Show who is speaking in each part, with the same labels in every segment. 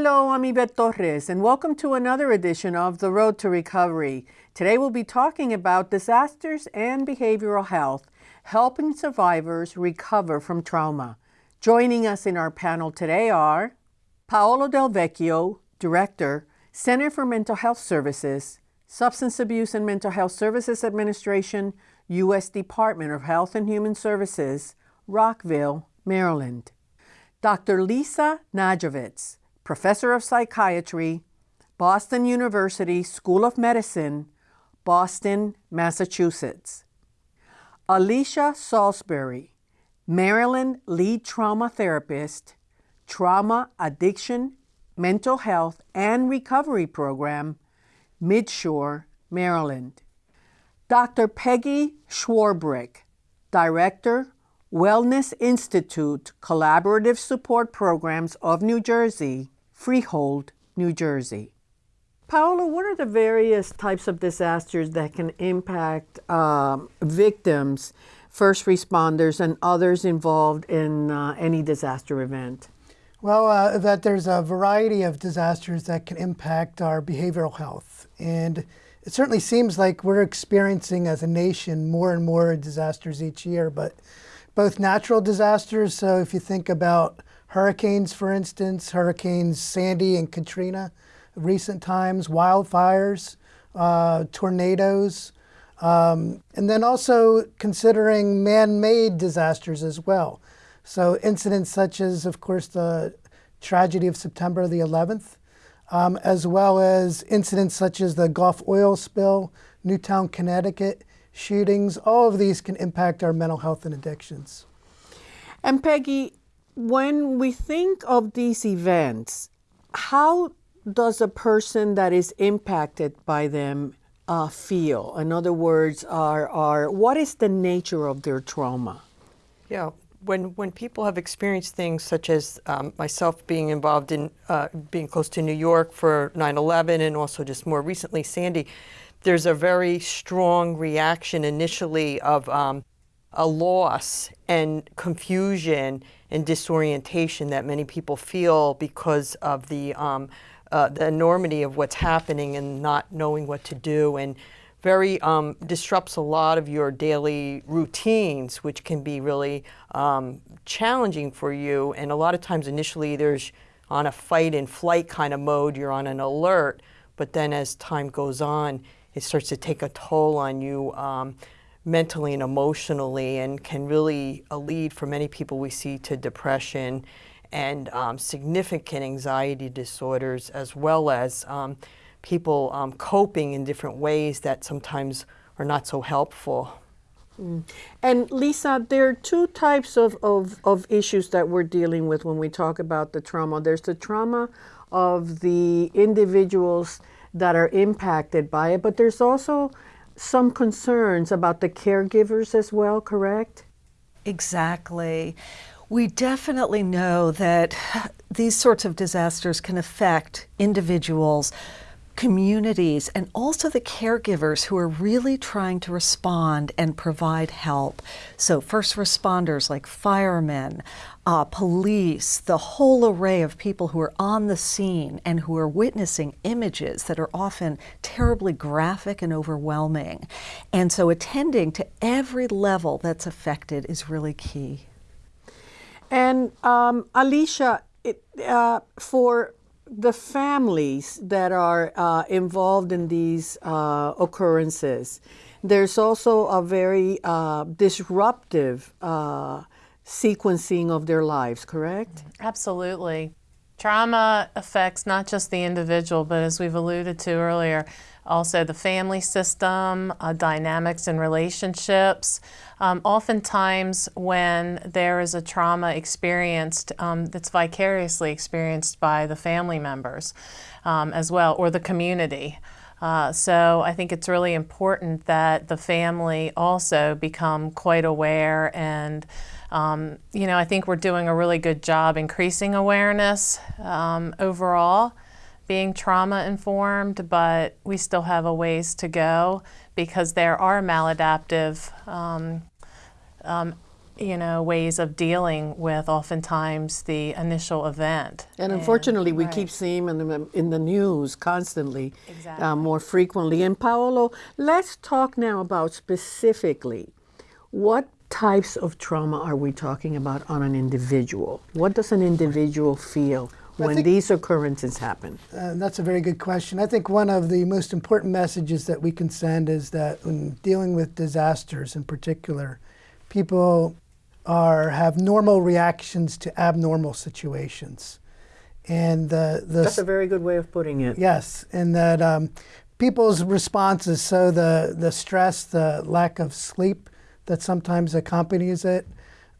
Speaker 1: Hello, I'm Yvette Torres, and welcome to another edition of The Road to Recovery. Today we'll be talking about disasters and behavioral health, helping survivors recover from trauma. Joining us in our panel today are Paolo Del Vecchio, Director, Center for Mental Health Services, Substance Abuse and Mental Health Services Administration, U.S. Department of Health and Human Services, Rockville, Maryland. Dr. Lisa Najavits, Professor of Psychiatry, Boston University School of Medicine, Boston, Massachusetts. Alicia Salisbury, Maryland Lead Trauma Therapist, Trauma, Addiction, Mental Health, and Recovery Program, Midshore, Maryland. Dr. Peggy Swarbrick, Director, Wellness Institute Collaborative Support Programs of New Jersey, Freehold, New Jersey. Paola, what are the various types of disasters that can impact um, victims, first responders, and others involved in uh, any disaster event?
Speaker 2: Well, uh, that there's a variety of disasters that can impact our behavioral health. And it certainly seems like we're experiencing as a nation more and more disasters each year, but both natural disasters. So if you think about hurricanes, for instance, Hurricanes Sandy and Katrina, recent times, wildfires, uh, tornadoes, um, and then also considering man-made disasters as well. So incidents such as, of course, the tragedy of September the 11th, um, as well as incidents such as the Gulf oil spill, Newtown, Connecticut, shootings, all of these can impact our mental health and addictions.
Speaker 1: And Peggy, when we think of these events, how does a person that is impacted by them uh, feel? In other words, are, are what is the nature of their trauma?
Speaker 3: Yeah, when when people have experienced things such as um, myself being involved in uh, being close to New York for 9/11 and also just more recently Sandy, there's a very strong reaction initially of um, a loss and confusion and disorientation that many people feel because of the, um, uh, the enormity of what's happening and not knowing what to do and very um, disrupts a lot of your daily routines, which can be really um, challenging for you. And a lot of times initially there's on a fight and flight kind of mode, you're on an alert, but then as time goes on, it starts to take a toll on you um, mentally and emotionally and can really lead for many people we see to depression and um, significant anxiety disorders as well as um, people um, coping in different ways that sometimes are not so helpful.
Speaker 1: Mm. And Lisa, there are two types of, of, of issues that we're dealing with when we talk about the trauma. There's the trauma of the individuals that are impacted by it, but there's also some concerns about the caregivers as well, correct?
Speaker 4: Exactly. We definitely know that these sorts of disasters can affect individuals communities and also the caregivers who are really trying to respond and provide help. So first responders like firemen, uh, police, the whole array of people who are on the scene and who are witnessing images that are often terribly graphic and overwhelming. And so attending to every level that's affected is really key.
Speaker 1: And um, Alicia, it, uh, for the families that are uh, involved in these uh, occurrences, there's also a very uh, disruptive uh, sequencing of their lives, correct?
Speaker 5: Absolutely. Trauma affects not just the individual, but as we've alluded to earlier, also the family system, uh, dynamics and relationships. Um, oftentimes when there is a trauma experienced um, that's vicariously experienced by the family members um, as well, or the community. Uh, so I think it's really important that the family also become quite aware and um, you know, I think we're doing a really good job increasing awareness um, overall being trauma informed, but we still have a ways to go because there are maladaptive um, um, you know, ways of dealing with oftentimes the initial event.
Speaker 1: And unfortunately, we keep seeing them in the, in the news constantly, uh, more frequently. And Paolo, let's talk now about specifically what types of trauma are we talking about on an individual? What does an individual feel when
Speaker 2: think-
Speaker 1: these occurrences happen?
Speaker 2: Uh, that's a very good question. I think one of the most important messages that we can send is that when dealing with disasters in particular, people are have normal reactions to abnormal situations. And the, the
Speaker 1: That's a very good way of putting it.
Speaker 2: Yes, and that um, people's responses, so the, the stress, the lack of sleep that sometimes accompanies it,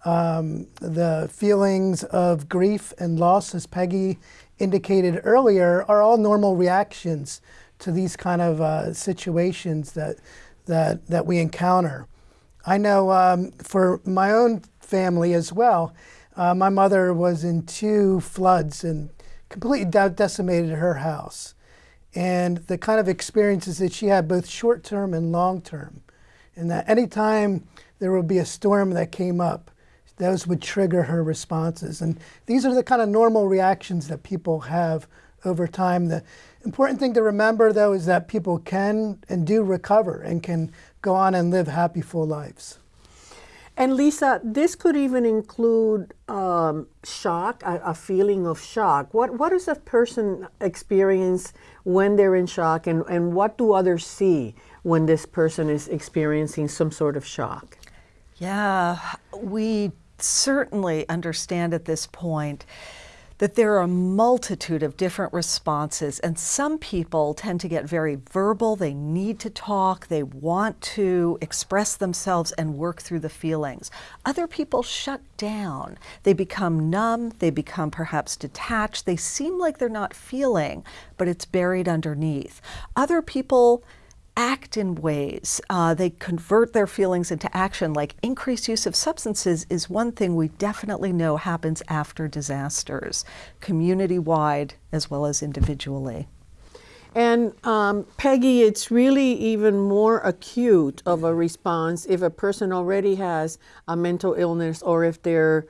Speaker 2: um, the feelings of grief and loss, as Peggy indicated earlier, are all normal reactions to these kind of uh, situations that, that, that we encounter. I know um, for my own family as well, uh, my mother was in two floods and completely de- decimated her house. And the kind of experiences that she had, both short term and long term, and that anytime there would be a storm that came up, those would trigger her responses. And these are the kind of normal reactions that people have over time. The important thing to remember, though, is that people can and do recover and can go on and live happy, full lives.
Speaker 1: And Lisa, this could even include um, shock, a, a, feeling of shock. What what does a person experience when they're in shock, and, and what do others see when this person is experiencing some sort of shock?
Speaker 4: Yeah, we certainly understand at this point that there are a multitude of different responses, and some people tend to get very verbal. They need to talk, they want to express themselves and work through the feelings. Other people shut down. They become numb, they become perhaps detached. They seem like they're not feeling, but it's buried underneath. Other people act in ways. Uh, they convert their feelings into action, like increased use of substances is one thing we definitely know happens after disasters, community wide as well as individually.
Speaker 1: And um, Peggy, it's really even more acute of a response if a person already has a mental illness or if they're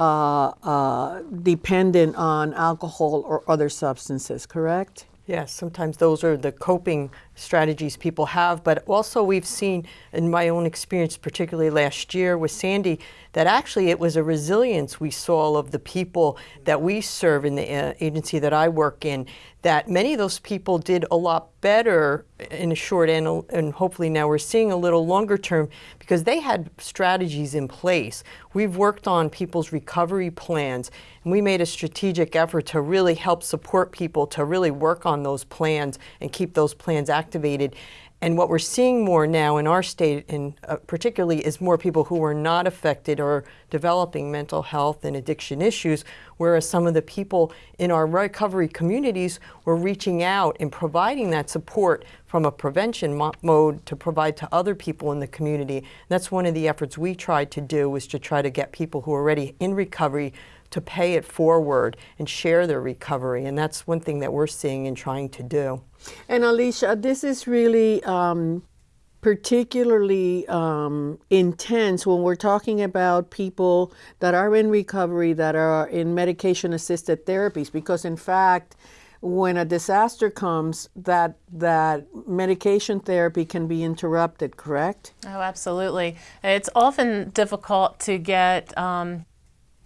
Speaker 1: uh, uh, dependent on alcohol or other substances, correct?
Speaker 3: Yes, sometimes those are the coping strategies people have, but also we've seen in my own experience, particularly last year with Sandy, that actually it was a resilience we saw of the people that we serve in the uh, agency that I work in, that many of those people did a lot better in a short and, and hopefully now we're seeing a little longer term because they had strategies in place. We've worked on people's recovery plans and we made a strategic effort to really help support people to really work on those plans and keep those plans activated. And what we're seeing more now in our state, and uh, particularly, is more people who are not affected or developing mental health and addiction issues, whereas some of the people in our recovery communities were reaching out and providing that support from a prevention mo- mode to provide to other people in the community. And that's one of the efforts we tried to do was to try to get people who are already in recovery to pay it forward and share their recovery. And that's one thing that we're seeing and trying to do.
Speaker 1: And Alicia, this is really um, particularly um, intense when we're talking about people that are in recovery, that are in medication assisted therapies, because in fact, when a disaster comes, that that medication therapy can be interrupted. Correct?
Speaker 5: Oh, absolutely. It's often difficult to get um,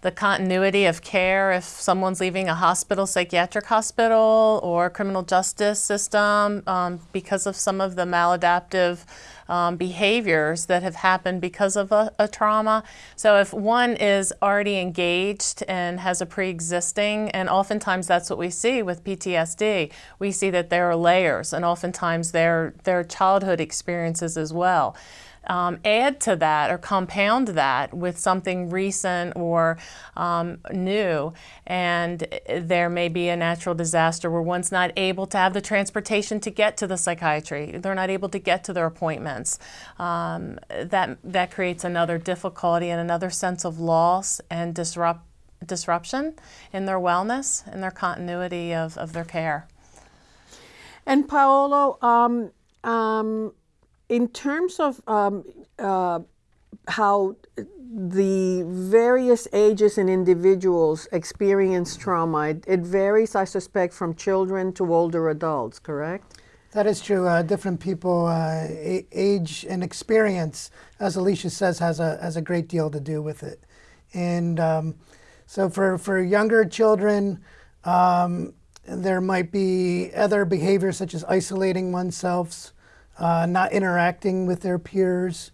Speaker 5: the continuity of care if someone's leaving a hospital, psychiatric hospital, or criminal justice system um, because of some of the maladaptive um, behaviors that have happened because of a, a, trauma. So if one is already engaged and has a pre-existing, and oftentimes that's what we see with PTSD, we see that there are layers, and oftentimes there are childhood experiences as well um, add to that or compound that with something recent or um, new. And there may be a natural disaster where one's not able to have the transportation to get to the psychiatry. They're not able to get to their appointments. Um, that, that creates another difficulty and another sense of loss and disrupt, disruption in their wellness and their continuity of, of their care.
Speaker 1: And Paolo, um, um, in terms of um, uh, how the various ages and individuals experience trauma. It, it varies, I suspect, from children to older adults, correct?
Speaker 2: That is true. Uh, different people, uh, age and experience, as Alicia says, has a has a great deal to do with it. And um, so, for for younger children, um, there might be other behaviors such as isolating oneself, uh, not interacting with their peers.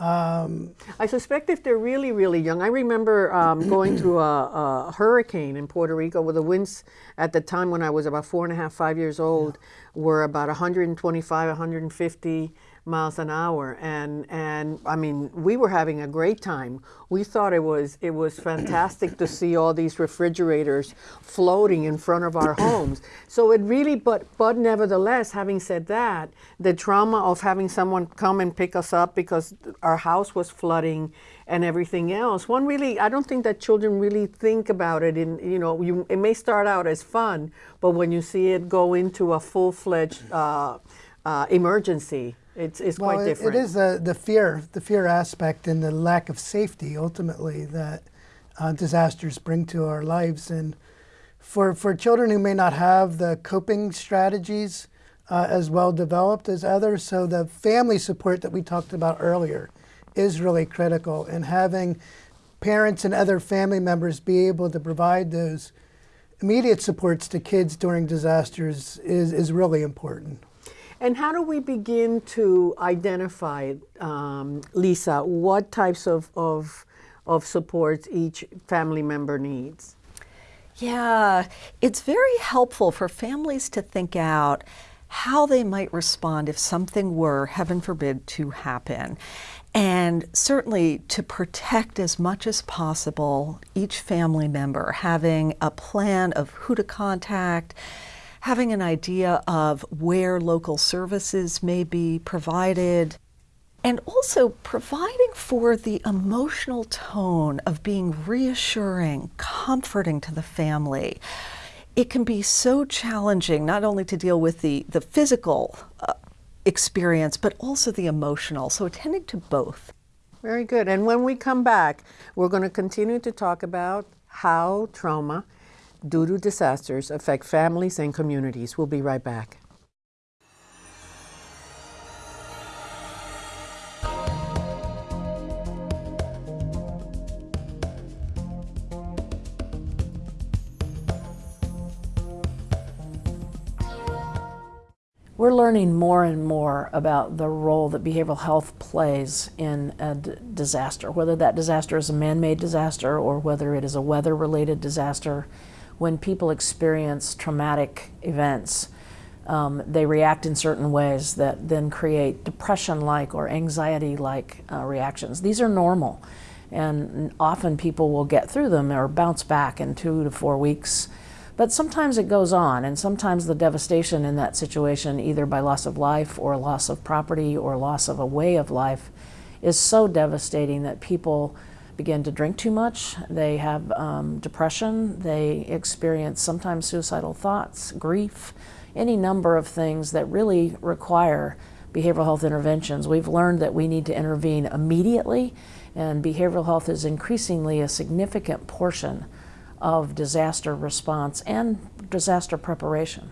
Speaker 2: Um,
Speaker 1: I suspect if they're really, really young. I remember um, going through a, a, hurricane in Puerto Rico where the winds at the time when I was about four and a half, five years old yeah. were about 125, 150 miles an hour. And and I mean we were having a great time. We thought it was it was fantastic to see all these refrigerators floating in front of our homes. So it really but but nevertheless having said that the trauma of having someone come and pick us up because our house was flooding and everything else one really I don't think that children really think about it in you know you it may start out as fun but when you see it go into a full-fledged uh, uh, emergency it's, it's
Speaker 2: well,
Speaker 1: quite different.
Speaker 2: It is the, the fear, the fear aspect and the lack of safety ultimately that uh, disasters bring to our lives. And for, for children who may not have the coping strategies uh, as well developed as others, so the family support that we talked about earlier is really critical. And having parents and other family members be able to provide those immediate supports to kids during disasters is, is really important.
Speaker 1: And how do we begin to identify, um, Lisa, what types of, of, of supports each family member needs?
Speaker 4: Yeah, it's very helpful for families to think out how they might respond if something were, heaven forbid, to happen. And certainly to protect as much as possible each family member, having a plan of who to contact, having an idea of where local services may be provided, and also providing for the emotional tone of being reassuring, comforting to the family. It can be so challenging not only to deal with the, the physical uh, experience, but also the emotional. So attending to both.
Speaker 1: Very good. And when we come back, we're going to continue to talk about how trauma due to disasters affect families and communities. We'll be right back.
Speaker 6: We're learning more and more about the role that behavioral health plays in a disaster, whether that disaster is a man-made disaster or whether it is a weather-related disaster when people experience traumatic events, um, they react in certain ways that then create depression-like or anxiety-like uh, reactions. These are normal, and often people will get through them or bounce back in two to four weeks. But sometimes it goes on, and sometimes the devastation in that situation, either by loss of life or loss of property or loss of a way of life, is so devastating that people begin to drink too much, they have um, depression, they experience sometimes suicidal thoughts, grief, any number of things that really require behavioral health interventions. We've learned that we need to intervene immediately, and behavioral health is increasingly a significant portion of disaster response and disaster preparation.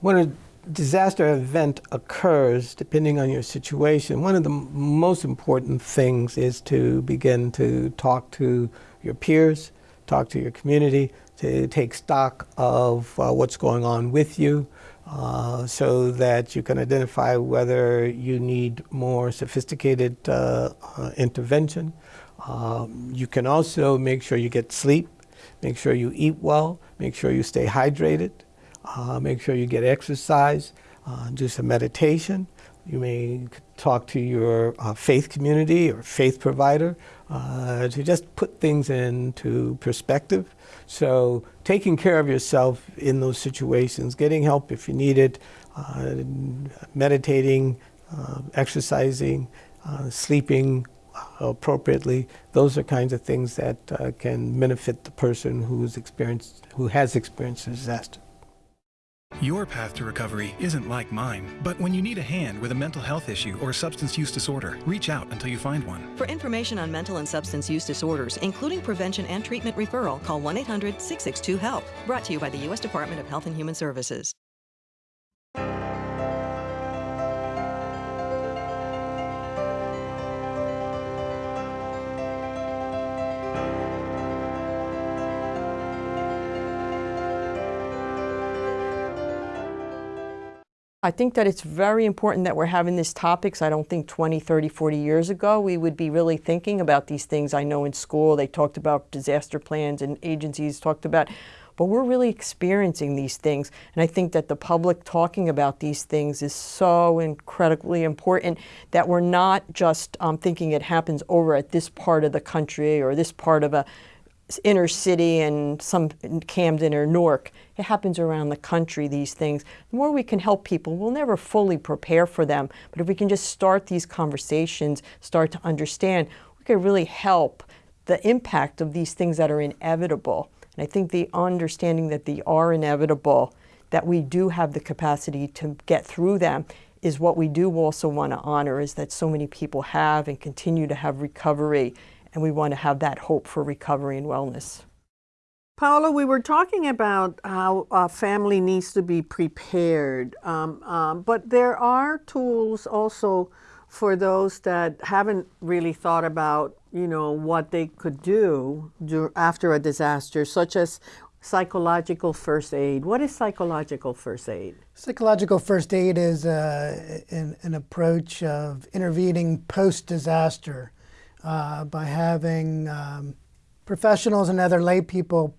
Speaker 7: When a disaster event occurs, depending on your situation, one of the most important things is to begin to talk to your peers, talk to your community, to take stock of uh, what's going on with you uh, so that you can identify whether you need more sophisticated uh, uh intervention. Um, you can also make sure you get sleep, make sure you eat well, make sure you stay hydrated. Uh, make sure you get exercise, uh, do some meditation. You may talk to your uh, faith community or faith provider uh, to just put things into perspective. So taking care of yourself in those situations, getting help if you need it, uh, meditating, uh, exercising, sleeping, appropriately. Those are kinds of things that uh, can benefit the person who's experienced, who has experienced disaster.
Speaker 8: Your path to recovery isn't like mine, but when you need a hand with a mental health issue or substance use disorder, reach out until you find one.
Speaker 9: For information on mental and substance use disorders, including prevention and treatment referral, call 1 800 662 HELP. Brought to you by the U.S. Department of Health and Human Services.
Speaker 3: I think that it's very important that we're having these topics. I don't think 20, 30, 40 years ago we would be really thinking about these things. I know in school they talked about disaster plans and agencies talked about, but we're really experiencing these things. And I think that the public talking about these things is so incredibly important that we're not just um, thinking it happens over at this part of the country or this part of a inner city and some Camden or Newark. It happens around the country, these things. The more we can help people, we'll never fully prepare for them. But if we can just start these conversations, start to understand, we can really help the impact of these things that are inevitable. And I think the understanding that they are inevitable, that we do have the capacity to get through them, is what we do also want to honor, is that so many people have and continue to have recovery and we want to have that hope for recovery and wellness.
Speaker 1: Paula, we were talking about how a family needs to be prepared, um, um, but there are tools also for those that haven't really thought about, you know, what they could do, do after a disaster, such as psychological first aid. What is psychological first aid?
Speaker 2: Psychological first aid is uh, an, an approach of intervening post-disaster uh, by having um, professionals and other lay people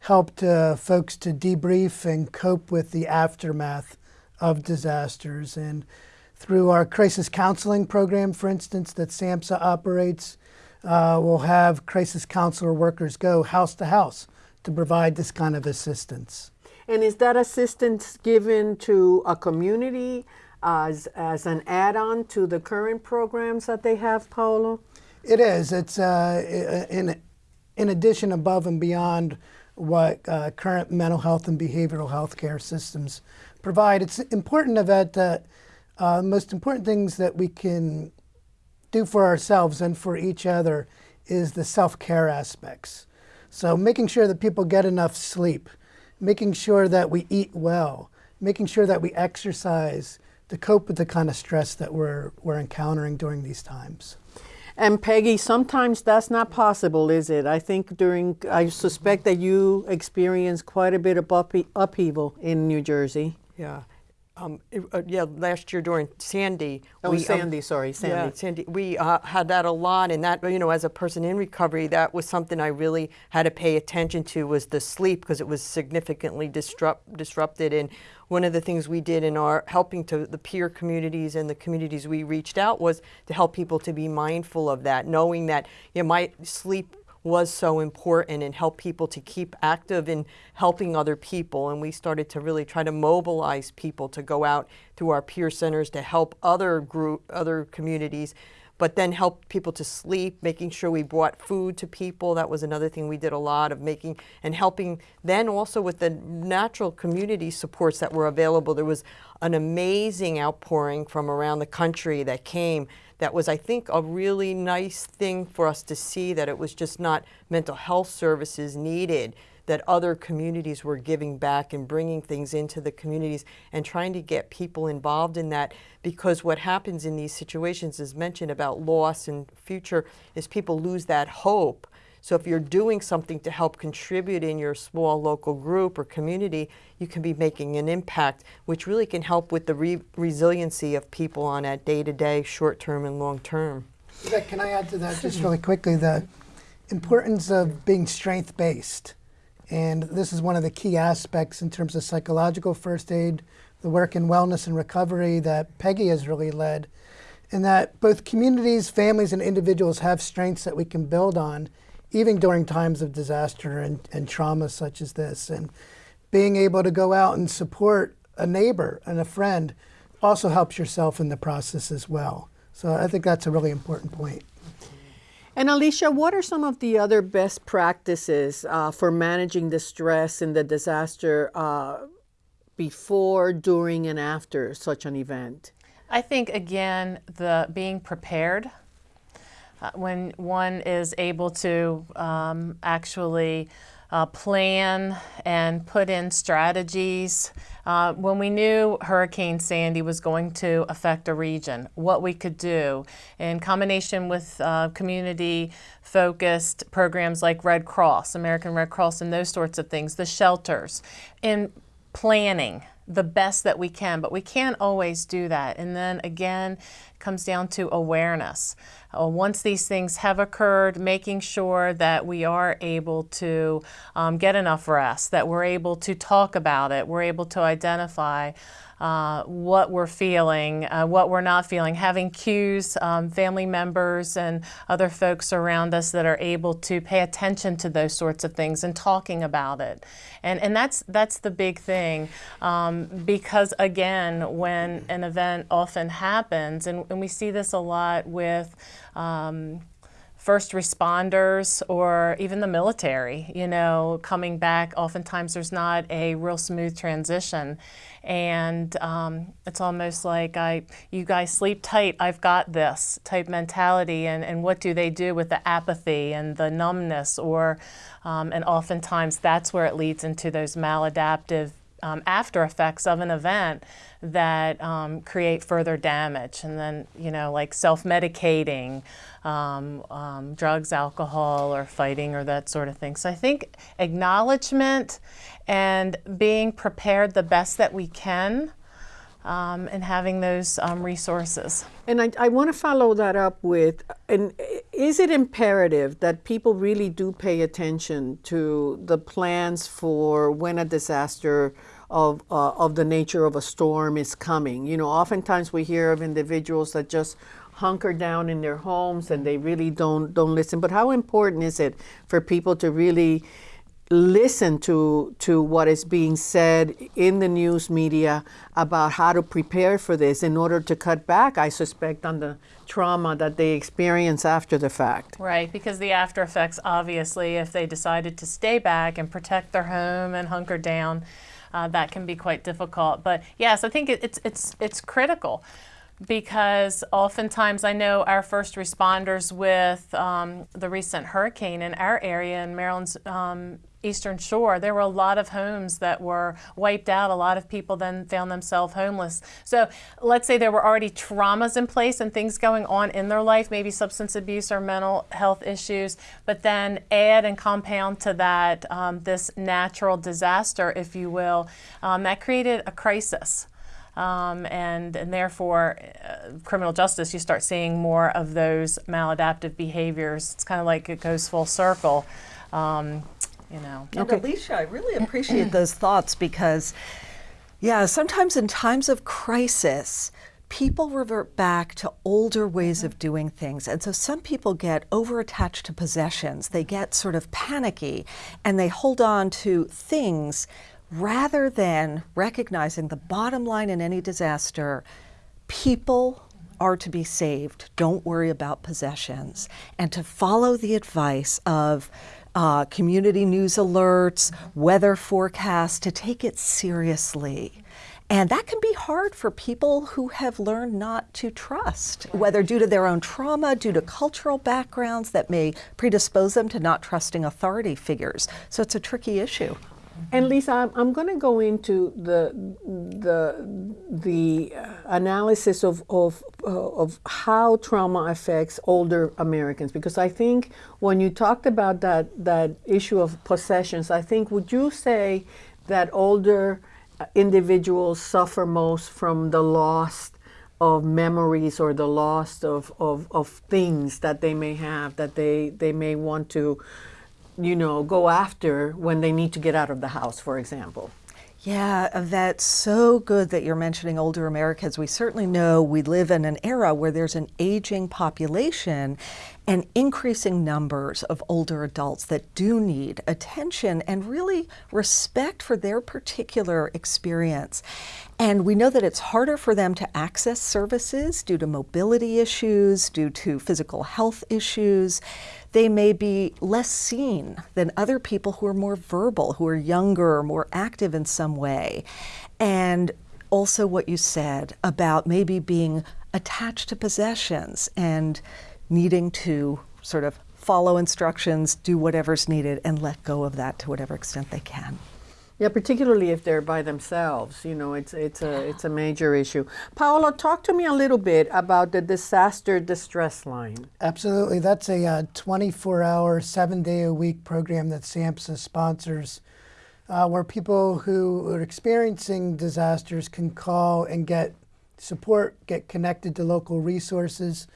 Speaker 2: help to, folks to debrief and cope with the aftermath of disasters. And through our crisis counseling program, for instance, that SAMHSA operates, uh, we'll have crisis counselor workers go house to house to provide this kind of assistance.
Speaker 1: And is that assistance given to a community as, as an add-on to the current programs that they have, Paolo?
Speaker 2: It is. It's uh, in, in addition, above and beyond what uh, current mental health and behavioral health care systems provide. It's important that the uh, most important things that we can do for ourselves and for each other is the self-care aspects. So making sure that people get enough sleep, making sure that we eat well, making sure that we exercise to cope with the kind of stress that we're, we're encountering during these times.
Speaker 1: And Peggy, sometimes that's not possible, is it? I think during, I suspect that you experienced quite a bit of upheaval in New Jersey.
Speaker 3: Yeah. Um, it, uh, yeah, last year during Sandy.
Speaker 1: Oh, we, um, Sandy, um, sorry, Sandy.
Speaker 3: Yeah, Sandy. We uh, had that a lot, and that, you know, as a person in recovery, that was something I really had to pay attention to was the sleep because it was significantly disrupt, disrupted. And one of the things we did in our helping to the peer communities and the communities we reached out was to help people to be mindful of that, knowing that you know, my sleep was so important and help people to keep active in helping other people. And we started to really try to mobilize people to go out through our peer centers to help other group, other communities but then help people to sleep, making sure we brought food to people. That was another thing we did a lot of making and helping then also with the natural community supports that were available. There was an amazing outpouring from around the country that came that was, I think, a really nice thing for us to see that it was just not mental health services needed, that other communities were giving back and bringing things into the communities and trying to get people involved in that because what happens in these situations is mentioned about loss and future is people lose that hope so if you're doing something to help contribute in your small local group or community, you can be making an impact, which really can help with the re resiliency of people on a day-to-day, short-term and long-term.
Speaker 2: Can I add to that just really quickly? The importance of being strength-based. And this is one of the key aspects in terms of psychological first aid, the work in wellness and recovery that Peggy has really led, in that both communities, families, and individuals have strengths that we can build on even during times of disaster and, and trauma such as this. And being able to go out and support a neighbor and a friend also helps yourself in the process as well. So I think that's a really important point.
Speaker 1: And Alicia, what are some of the other best practices uh, for managing the stress in the disaster uh, before, during, and after such an event?
Speaker 5: I think again the being prepared uh, when one is able to um, actually uh, plan and put in strategies. Uh, when we knew Hurricane Sandy was going to affect a region, what we could do in combination with uh, community focused programs like Red Cross, American Red Cross, and those sorts of things, the shelters, in planning the best that we can, but we can't always do that. And then again, comes down to awareness. Uh, once these things have occurred, making sure that we are able to um, get enough rest, that we're able to talk about it, we're able to identify uh, what we're feeling, uh, what we're not feeling, having cues, um, family members and other folks around us that are able to pay attention to those sorts of things and talking about it. And, and that's, that's the big thing um, because again, when an event often happens, and, and we see this a lot with um, first responders or even the military, you know, coming back, oftentimes there's not a real smooth transition. And um, it's almost like I, you guys sleep tight, I've got this type mentality. And, and what do they do with the apathy and the numbness? Or, um, and oftentimes that's where it leads into those maladaptive um, after effects of an event that um, create further damage. And then, you know, like self medicating, um, um, drugs, alcohol, or fighting, or that sort of thing. So I think acknowledgement and being prepared the best that we can. Um, and having those um, resources.
Speaker 1: And I, I want to follow that up with, and is it imperative that people really do pay attention to the plans for when a disaster of, uh, of the nature of a storm is coming. You know, oftentimes we hear of individuals that just hunker down in their homes and they really don't don't listen. But how important is it for people to really listen to to what is being said in the news media about how to prepare for this in order to cut back, I suspect, on the trauma that they experience after the fact.
Speaker 5: Right, because the after effects, obviously, if they decided to stay back and protect their home and hunker down, uh, that can be quite difficult. But yes, I think it, it's it's it's critical because oftentimes I know our first responders with um, the recent hurricane in our area in Maryland's um, Eastern Shore, there were a lot of homes that were wiped out. A lot of people then found themselves homeless. So let's say there were already traumas in place and things going on in their life, maybe substance abuse or mental health issues, but then add and compound to that um, this natural disaster, if you will, um, that created a crisis. Um, and, and therefore, uh, criminal justice, you start seeing more of those maladaptive behaviors. It's kind of like it goes full circle. Um, you know.
Speaker 4: And okay. Alicia, I really appreciate those thoughts because, yeah, sometimes in times of crisis, people revert back to older ways mm-hmm. of doing things. And so some people get over attached to possessions. They get sort of panicky and they hold on to things rather than recognizing the bottom line in any disaster people are to be saved. Don't worry about possessions. And to follow the advice of uh, community news alerts, weather forecasts, to take it seriously. And that can be hard for people who have learned not to trust, whether due to their own trauma, due to cultural backgrounds that may predispose them to not trusting authority figures. So it's a tricky issue.
Speaker 1: And Lisa, I'm, I'm going to go into the the the analysis of of uh, of how trauma affects older Americans. Because I think when you talked about that that issue of possessions, I think would you say that older individuals suffer most from the loss of memories or the loss of, of, of things that they may have that they, they may want to you know, go after when they need to get out of the house, for example.
Speaker 4: Yeah, that's so good that you're mentioning older Americans. We certainly know we live in an era where there's an aging population, and increasing numbers of older adults that do need attention and really respect for their particular experience. And we know that it's harder for them to access services due to mobility issues, due to physical health issues. They may be less seen than other people who are more verbal, who are younger, or more active in some way. And also, what you said about maybe being attached to possessions and needing to sort of follow instructions, do whatever's needed, and let go of that to whatever extent they can.
Speaker 1: Yeah, particularly if they're by themselves, you know, it's it's a it's a major issue. Paolo, talk to me a little bit about the disaster distress line.
Speaker 2: Absolutely, that's a uh, 24-hour, seven-day-a-week program that SAMHSA sponsors, uh, where people who are experiencing disasters can call and get support, get connected to local resources.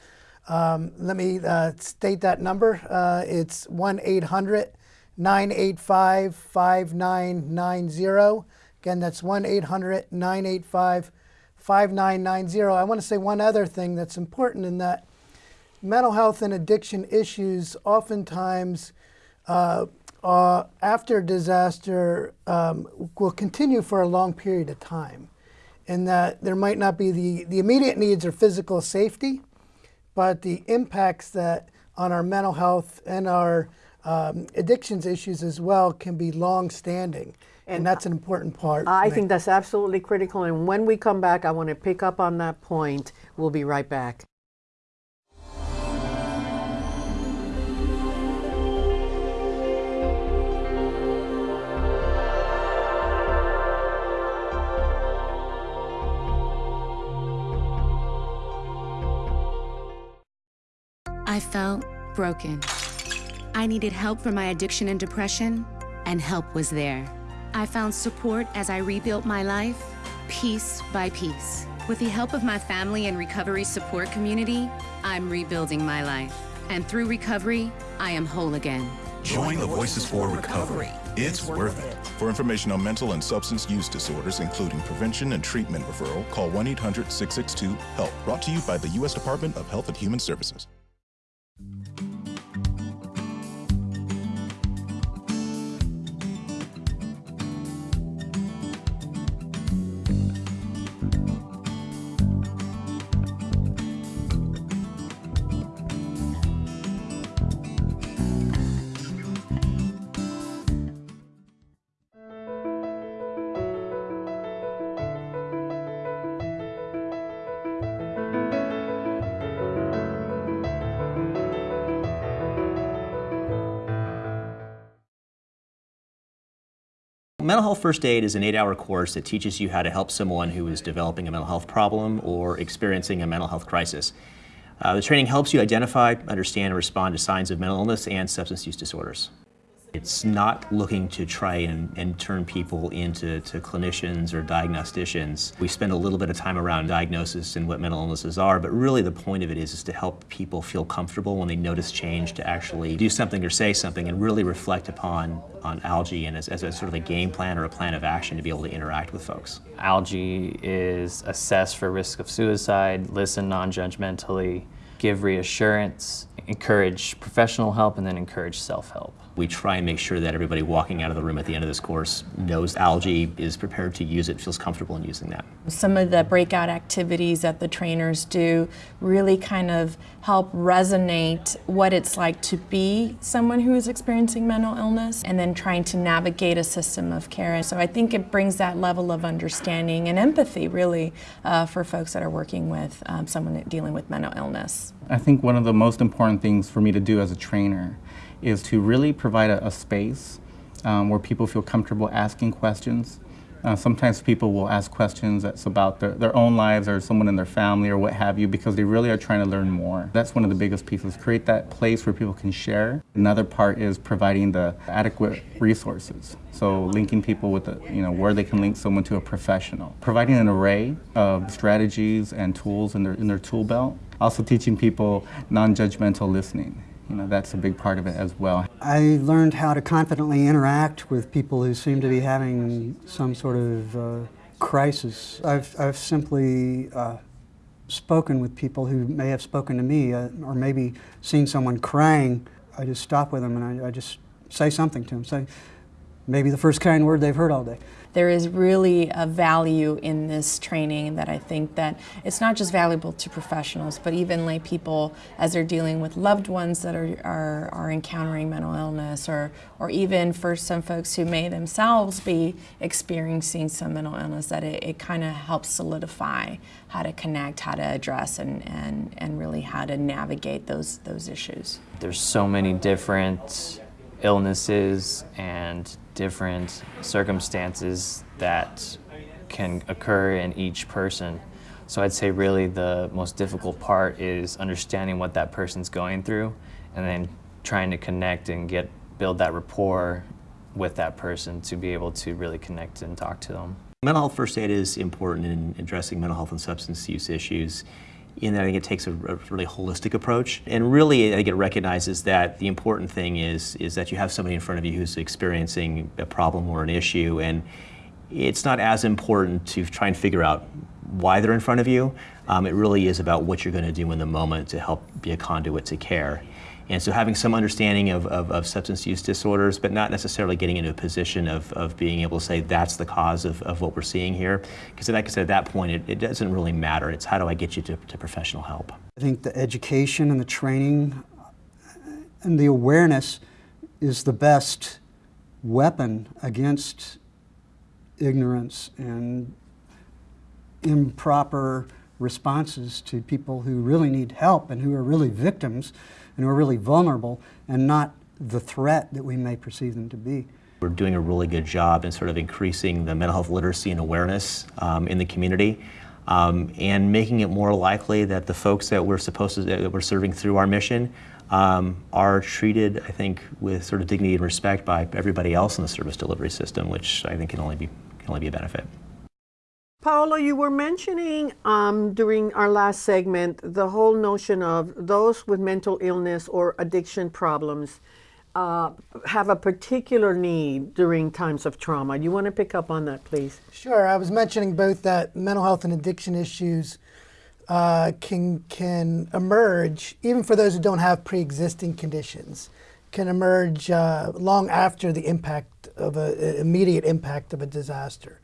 Speaker 2: Um, let me uh, state that number. Uh, it's 1 800 985 5990. Again, that's 1 800 985 5990. I want to say one other thing that's important in that mental health and addiction issues oftentimes uh, uh, after disaster um, will continue for a long period of time. In that there might not be the, the immediate needs or physical safety, but the impacts that on our mental health and our um, addictions issues as well can be long-standing. And, and that's an important part.
Speaker 1: I think that's absolutely critical. And when we come back, I want to pick up on that point. We'll be right back.
Speaker 10: I felt broken. I needed help for my addiction and depression, and help was there. I found support as I rebuilt my life, piece by piece. With the help of my family and recovery support community, I'm rebuilding my life. And through recovery, I am whole again.
Speaker 11: Join the Voices for Recovery. It's worth it. For information on mental and substance use disorders, including prevention and treatment referral, call 1 800 662 HELP. Brought to you by the U.S. Department of Health and Human Services.
Speaker 12: Mental Health First Aid is an eight-hour course that teaches you how to help someone who is developing a mental health problem or experiencing a mental health crisis. Uh, the training helps you identify, understand, and respond to signs of mental illness and substance use disorders. It's not looking to try and, and turn people into to clinicians or diagnosticians. We spend a little bit of time around diagnosis and what mental illnesses are, but really the point of it is, is to help people feel comfortable when they notice change to actually do something or say something and really reflect upon on ALGEE and as, as a sort of a game plan or a plan of action to be able to interact with folks.
Speaker 13: ALGEE is assess for risk of suicide, listen non-judgmentally, give reassurance, encourage professional help, and then encourage self-help.
Speaker 12: We try and make sure that everybody walking out of the room at the end of this course knows ALGEE, is prepared to use it, feels comfortable in using that.
Speaker 14: Some of the breakout activities that the trainers do really kind of help resonate what it's like to be someone who is experiencing mental illness and then trying to navigate a system of care. And so I think it brings that level of understanding and empathy really uh, for folks that are working with um, someone dealing with mental illness.
Speaker 15: I think one of the most important things for me to do as a trainer is to really provide a, a space um, where people feel comfortable asking questions. Uh, sometimes people will ask questions that's about their, their own lives or someone in their family or what have you because they really are trying to learn more. That's one of the biggest pieces, create that place where people can share. Another part is providing the adequate resources. So linking people with, the, you know, where they can link someone to a professional. Providing an array of strategies and tools in their, in their tool belt. Also teaching people non-judgmental listening you know, that's a big part of it as well.
Speaker 16: I learned how to confidently interact with people who seem to be having some sort of uh, crisis. I've, I've simply uh, spoken with people who may have spoken to me uh, or maybe seen someone crying, I just stop with them and I, I just say something to them. Say maybe the first kind word they've heard all day.
Speaker 14: There is really a value in this training that I think that it's not just valuable to professionals, but even lay people as they're dealing with loved ones that are, are, are encountering mental illness or, or even for some folks who may themselves be experiencing some mental illness, that it, it kind of helps solidify how to connect, how to address, and, and, and really how to navigate those, those issues.
Speaker 13: There's so many different illnesses and different circumstances that can occur in each person. So I'd say really the most difficult part is understanding what that person's going through and then trying to connect and get build that rapport with that person to be able to really connect and talk to them.
Speaker 12: Mental health first aid is important in addressing mental health and substance use issues in that I think it takes a, a, really holistic approach. And really, I think it recognizes that the important thing is, is that you have somebody in front of you who's experiencing a problem or an issue, and it's not as important to try and figure out why they're in front of you. Um, it really is about what you're going to do in the moment to help be a conduit to care. And so having some understanding of, of, of, substance use disorders, but not necessarily getting into a position of, of being able to say that's the cause of, of what we're seeing here. Because like I said, at that point, it, it doesn't really matter. It's how do I get you to, to professional help.
Speaker 16: I think the education and the training and the awareness is the best weapon against ignorance and improper responses to people who really need help and who are really victims and who are really vulnerable and not the threat that we may perceive them to be.
Speaker 12: We're doing a really good job in sort of increasing the mental health literacy and awareness um, in the community um, and making it more likely that the folks that we're supposed to, that we're serving through our mission um, are treated, I think, with sort of dignity and respect by everybody else in the service delivery system, which I think can only be, can only be a benefit.
Speaker 1: Paolo, you were mentioning um, during our last segment the whole notion of those with mental illness or addiction problems uh, have a particular need during times of trauma. Do you want to pick up on that, please?
Speaker 2: Sure. I was mentioning both that mental health and addiction issues uh, can can emerge even for those who don't have pre-existing conditions, can emerge uh, long after the impact of a immediate impact of a disaster.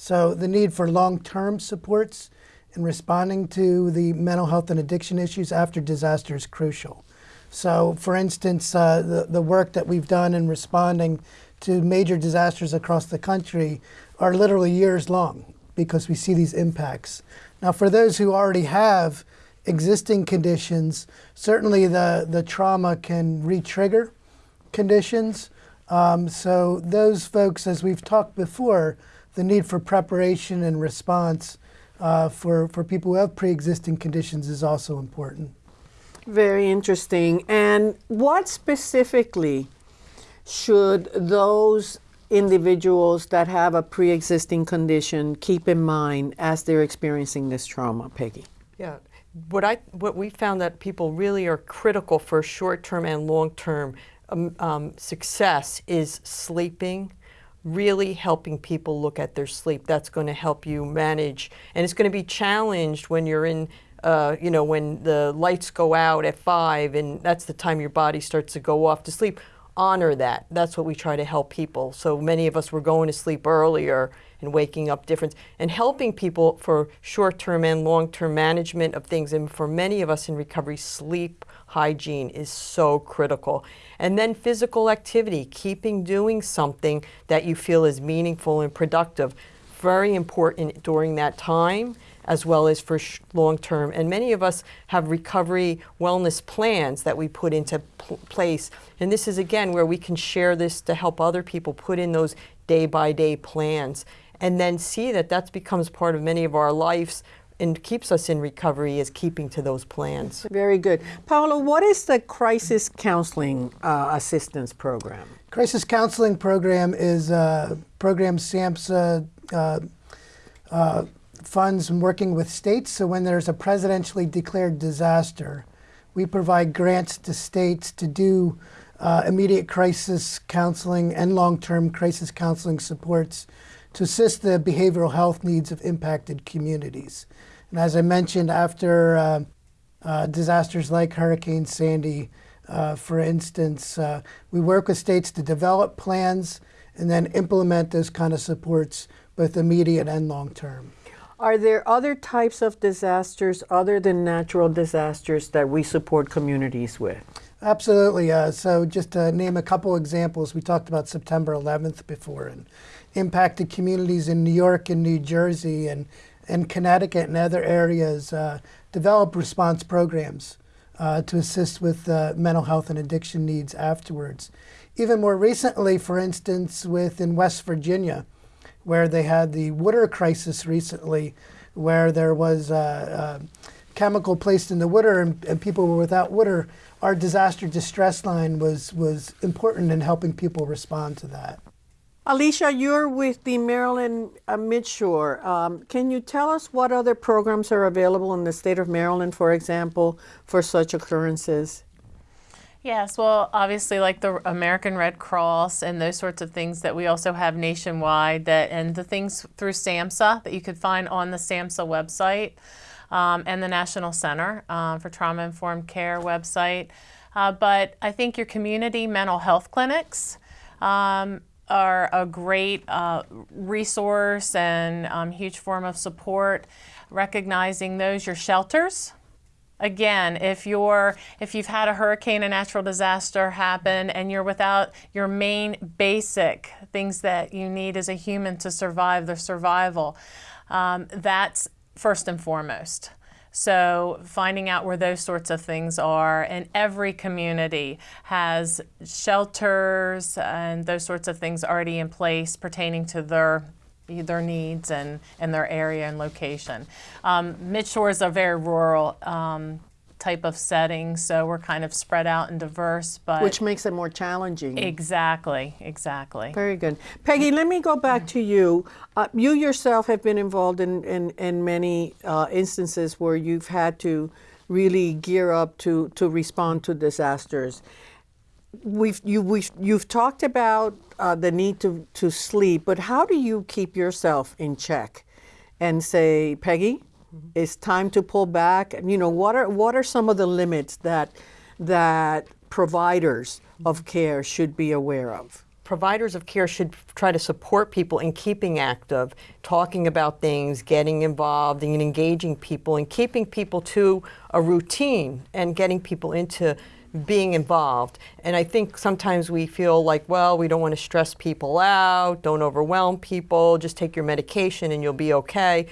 Speaker 2: So the need for long-term supports in responding to the mental health and addiction issues after disaster is crucial. So for instance, uh, the, the work that we've done in responding to major disasters across the country are literally years long because we see these impacts. Now for those who already have existing conditions, certainly the, the trauma can re-trigger conditions. Um, so those folks, as we've talked before, the need for preparation and response uh, for, for people who have pre-existing conditions is also important.
Speaker 1: Very interesting. And what specifically should those individuals that have a pre-existing condition keep in mind as they're experiencing this trauma, Peggy?
Speaker 3: Yeah, what I what we found that people really are critical for short-term and long-term um, um, success is sleeping, really helping people look at their sleep. That's going to help you manage. And it's going to be challenged when you're in, uh, you know, when the lights go out at five and that's the time your body starts to go off to sleep. Honor that. That's what we try to help people. So many of us were going to sleep earlier and waking up difference and helping people for short-term and long-term management of things. And for many of us in recovery, sleep hygiene is so critical. And then physical activity, keeping doing something that you feel is meaningful and productive, very important during that time as well as for long term. And many of us have recovery wellness plans that we put into place. And this is again where we can share this to help other people put in those day by day plans and then see that that becomes part of many of our lives and keeps us in recovery is keeping to those plans.
Speaker 1: Very good. Paolo, what is the crisis counseling uh, assistance program?
Speaker 2: Crisis counseling program is a program SAMHSA uh, uh, funds and working with states. So when there's a presidentially declared disaster, we provide grants to states to do uh, immediate crisis counseling and long-term crisis counseling supports to assist the behavioral health needs of impacted communities. And as I mentioned, after uh, uh, disasters like Hurricane Sandy, uh, for instance, uh, we work with states to develop plans and then implement those kind of supports both immediate and long term.
Speaker 1: Are there other types of disasters other than natural disasters that we support communities with?
Speaker 2: Absolutely. Uh, so, just to name a couple examples, we talked about September 11th before and impacted communities in New York and New Jersey and, and Connecticut and other areas uh, develop response programs uh, to assist with uh, mental health and addiction needs afterwards. Even more recently, for instance, within West Virginia, where they had the water crisis recently, where there was uh, chemical placed in the water and, and, people were without water, our disaster distress line was, was important in helping people respond to that.
Speaker 1: Alicia, you're with the Maryland uh, Midshore. Um, can you tell us what other programs are available in the state of Maryland, for example, for such occurrences?
Speaker 5: Yes, well, obviously, like the American Red Cross and those sorts of things that we also have nationwide, that and the things through SAMHSA that you could find on the SAMHSA website um, and the National Center uh, for Trauma Informed Care website. Uh, but I think your community mental health clinics um, are a great uh, resource and um, huge form of support. Recognizing those, your shelters. Again, if you're if you've had a hurricane, a natural disaster happen, and you're without your main basic things that you need as a human to survive, the survival, um, that's first and foremost. So finding out where those sorts of things are, and every community has shelters and those sorts of things already in place pertaining to their their needs and, and their area and location. Um, Midshore is a very rural um, type of setting, so we're kind of spread out and diverse. But
Speaker 1: Which makes it more challenging.
Speaker 5: Exactly, exactly.
Speaker 1: Very good. Peggy, let me go back to you. Uh, you yourself have been involved in, in, in many uh, instances where you've had to really gear up to, to respond to disasters. We've, you, we've, you've talked about uh, the need to, to sleep, but how do you keep yourself in check and say, Peggy, Mm-hmm. It's time to pull back. And you know, what are what are some of the limits that that providers of care should be aware of?
Speaker 3: providers of care should try to support people in keeping active, talking about things, getting involved, and engaging people, and keeping people to a routine and getting people into being involved. And I think sometimes we feel like, well, we don't want to stress people out, don't overwhelm people, just take your medication and you'll be okay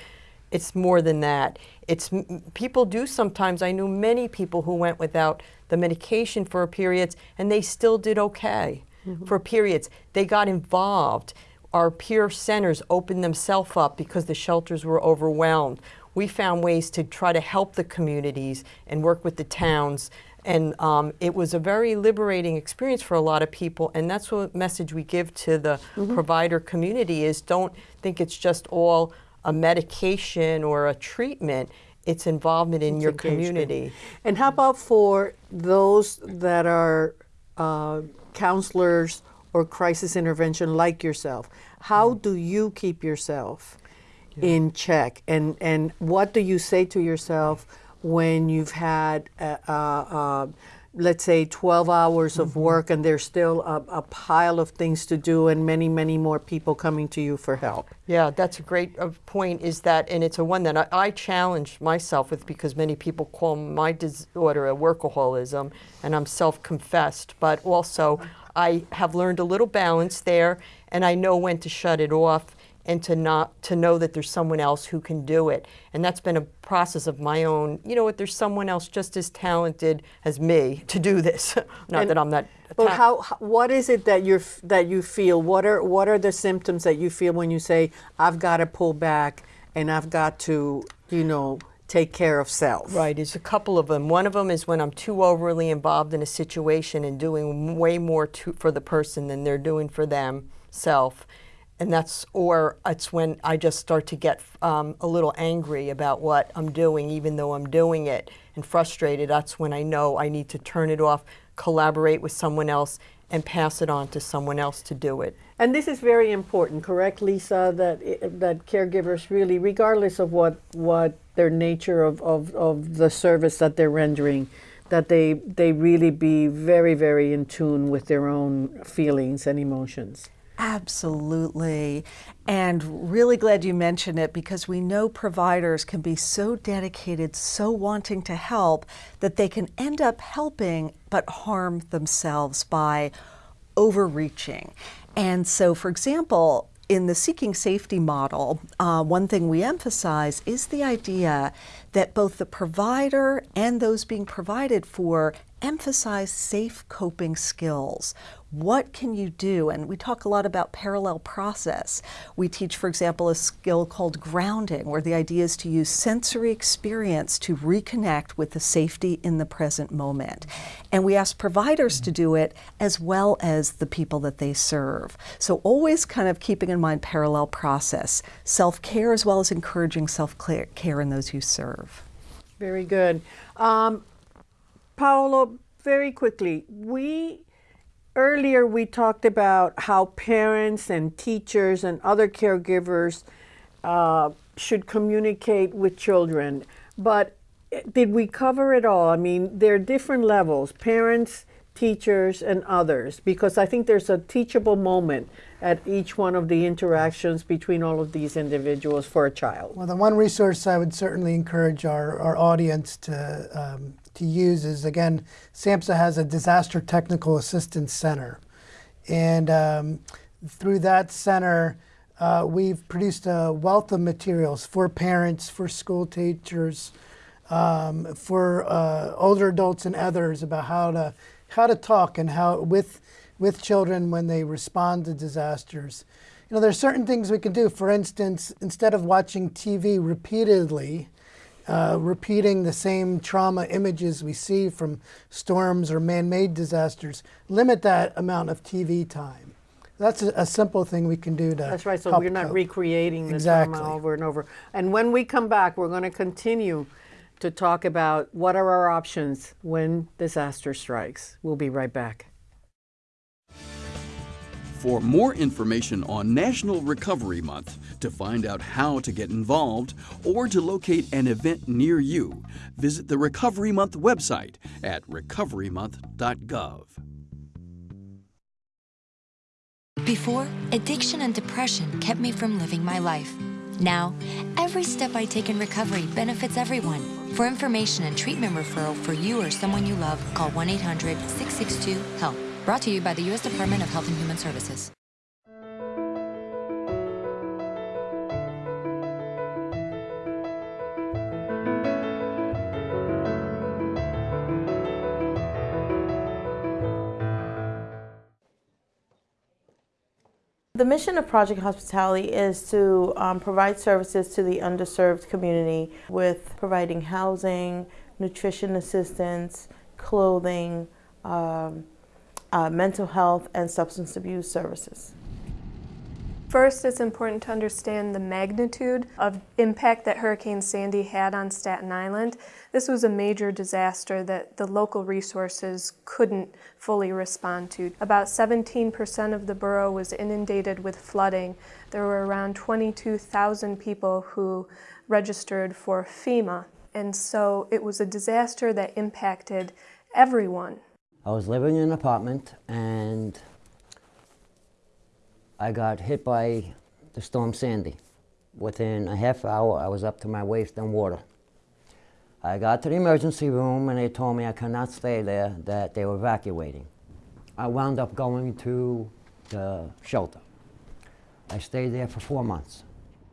Speaker 3: it's more than that. It's people do sometimes. I knew many people who went without the medication for periods, and they still did okay mm-hmm. for periods. They got involved. Our peer centers opened themselves up because the shelters were overwhelmed. We found ways to try to help the communities and work with the towns. And um, it was a very liberating experience for a lot of people. And that's what message we give to the mm-hmm. provider community is don't think it's just all a medication or a treatment, it's involvement in it's your community.
Speaker 1: And how about for those that are uh, counselors or crisis intervention like yourself? How mm. do you keep yourself yeah. in check? And, and what do you say to yourself when you've had a, a, a let's say 12 hours of mm-hmm. work and there's still a, a, pile of things to do and many many more people coming to you for help
Speaker 3: yeah that's a great uh, point is that and it's a one that I, I challenge myself with because many people call my disorder a workaholism and i'm self-confessed but also i have learned a little balance there and i know when to shut it off and to not to know that there's someone else who can do it and that's been a process of my own you know what there's someone else just as talented as me to do this not
Speaker 1: and,
Speaker 3: that i'm not
Speaker 1: but how what is it that you're that you feel what are what are the symptoms that you feel when you say i've got to pull back and i've got to you know take care of self.
Speaker 3: Right, there's a couple of them. One of them is when I'm too overly involved in a situation and doing way more to, for the person than they're doing for themselves and that's or it's when I just start to get um, a little angry about what I'm doing, even though I'm doing it, and frustrated. That's when I know I need to turn it off, collaborate with someone else, and pass it on to someone else to do it.
Speaker 1: And this is very important, correct, Lisa? That that caregivers really, regardless of what what their nature of, of, of the service that they're rendering, that they, they really be very, very in tune with their own feelings and emotions.
Speaker 4: Absolutely. And really glad you mentioned it because we know providers can be so dedicated, so wanting to help, that they can end up helping but harm themselves by overreaching. And so, for example, in the seeking safety model, uh, one thing we emphasize is the idea that both the provider and those being provided for emphasize safe coping skills. What can you do? And we talk a lot about parallel process. We teach, for example, a skill called grounding, where the idea is to use sensory experience to reconnect with the safety in the present moment. And we ask providers to do it as well as the people that they serve. So always kind of keeping in mind parallel process, self-care as well as encouraging self-care in those you serve.
Speaker 1: Very good. Um, Paolo, very quickly, we earlier we talked about how parents and teachers and other caregivers uh, should communicate with children, but eh, did we cover it all? I mean, there are different levels, parents, teachers, and others, because I think there's a teachable moment at each one of the interactions between all of these individuals for a child.
Speaker 2: Well, the one resource I would certainly encourage our, our audience to um, to use is, again, SAMHSA has a Disaster Technical Assistance Center. And um, through that center, uh, we've produced a wealth of materials for parents, for school teachers, um, for uh, older adults and others about how to how to talk and how with with children when they respond to disasters. You know, there's certain things we can do. For instance, instead of watching TV repeatedly, uh, repeating the same trauma images we see from storms or man-made disasters, limit that amount of TV time. That's a, a, simple thing we can do to
Speaker 1: That's right, so we're not
Speaker 2: cope.
Speaker 1: recreating the
Speaker 2: exactly.
Speaker 1: trauma over and over. And when we come back, we're going to continue to talk about what are our options when disaster strikes. We'll be right back.
Speaker 17: For more information on National Recovery Month, to find out how to get involved, or to locate an event near you, visit the Recovery Month website at recoverymonth.gov.
Speaker 18: Before, addiction and depression kept me from living my life. Now, every step I take in recovery benefits everyone. For information and treatment referral for you or someone you love, call 1 800 662 HELP. Brought to you by the U.S. Department of Health and Human Services.
Speaker 19: The mission of Project Hospitality is to um, provide services to the underserved community with providing housing, nutrition assistance, clothing, um, uh, mental health and substance abuse services.
Speaker 20: First, it's important to understand the magnitude of impact that Hurricane Sandy had on Staten Island. This was a major disaster that the local resources couldn't fully respond to. About 17% of the borough was inundated with flooding. There were around 22,000 people who registered for FEMA. And so it was a disaster that impacted everyone.
Speaker 21: I was living in an apartment and I got hit by the storm Sandy. Within a half hour, I was up to my waist in water. I got to the emergency room and they told me I could not stay there, that they were evacuating. I wound up going to the shelter. I stayed there for four months.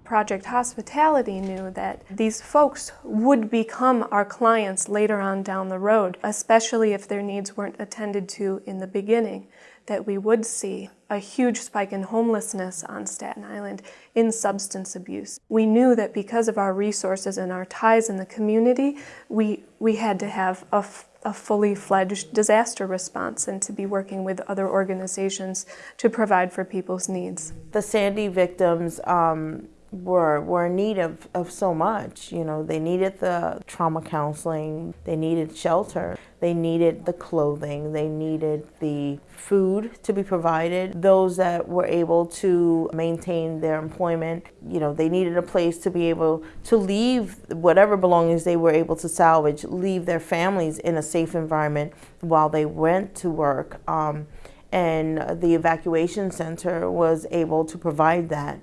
Speaker 20: Project Hospitality knew that these folks would become our clients later on down the road, especially if their needs weren't attended to in the beginning, that we would see a huge spike in homelessness on Staten Island, in substance abuse. We knew that because of our resources and our ties in the community, we, we had to have a a fully fledged disaster response and to be working with other organizations to provide for people's needs.
Speaker 19: The Sandy victims um, were were in need of, of so much. You know, they needed the trauma counseling, they needed shelter, they needed the clothing, they needed the food to be provided. Those that were able to maintain their employment, you know, they needed a place to be able to leave whatever belongings they were able to salvage, leave their families in a safe environment while they went to work. Um, and the evacuation center was able to provide that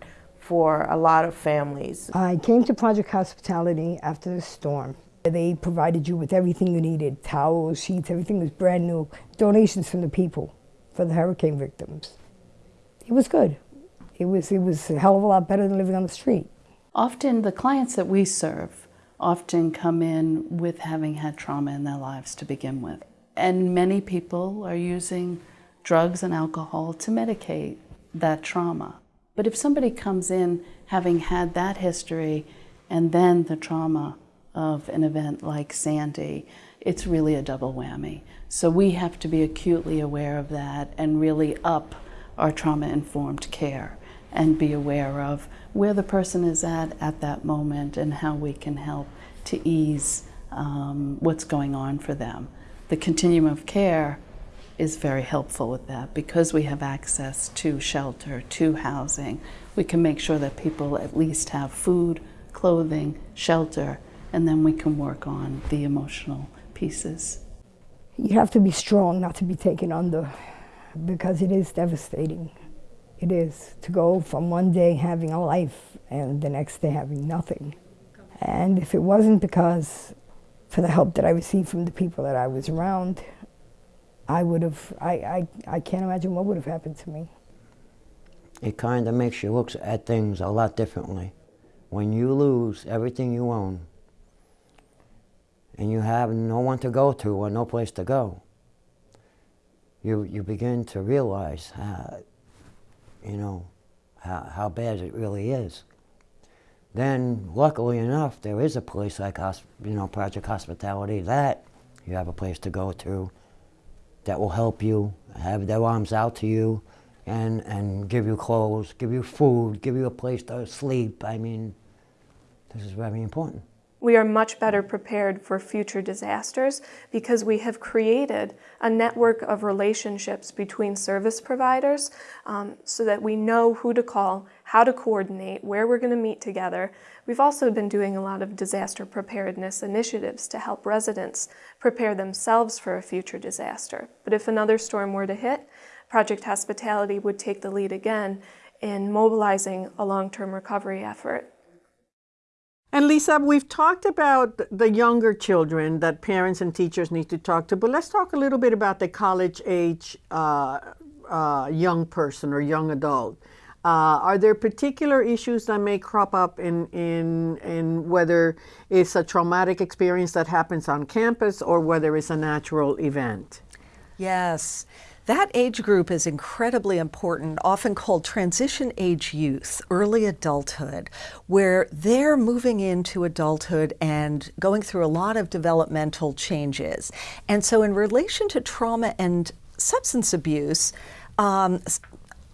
Speaker 19: for a lot of families.
Speaker 22: I came to Project Hospitality after the storm. They provided you with everything you needed, towels, sheets, everything was brand new, donations from the people for the hurricane victims. It was good. It was, it was a hell of a lot better than living on the street.
Speaker 23: Often the clients that we serve often come in with having had trauma in their lives to begin with. And many people are using drugs and alcohol to medicate that trauma. But if somebody comes in having had that history and then the trauma of an event like Sandy, it's really a double whammy. So we have to be acutely aware of that and really up our trauma-informed care and be aware of where the person is at at that moment and how we can help to ease um, what's going on for them. The continuum of care is very helpful with that because we have access to shelter, to housing. We can make sure that people at least have food, clothing, shelter, and then we can work on the emotional pieces.
Speaker 22: You have to be strong not to be taken under because it is devastating. It is to go from one day having a life and the next day having nothing. And if it wasn't because for the help that I received from the people that I was around, I would have, I, I, I can't imagine what would have happened to me.
Speaker 21: It kind of makes you look at things a lot differently. When you lose everything you own, and you have no one to go to or no place to go, you, you begin to realize how, you know, how, how bad it really is. Then, luckily enough, there is a place like, you know, Project Hospitality that you have a place to go to that will help you, have their arms out to you, and, and give you clothes, give you food, give you a place to sleep. I mean, this is very important.
Speaker 20: We are much better prepared for future disasters because we have created a network of relationships between service providers um, so that we know who to call, how to coordinate, where we're going to meet together. We've also been doing a lot of disaster preparedness initiatives to help residents prepare themselves for a future disaster. But if another storm were to hit, Project Hospitality would take the lead again in mobilizing a long-term recovery effort.
Speaker 1: And Lisa, we've talked about the younger children that parents and teachers need to talk to, but let's talk a little bit about the college age uh, uh, young person or young adult. Uh, are there particular issues that may crop up in, in, in whether it's a traumatic experience that happens on campus or whether it's a natural event?
Speaker 4: Yes. That age group is incredibly important, often called transition age youth, early adulthood, where they're moving into adulthood and going through a lot of developmental changes. And so in relation to trauma and substance abuse, um,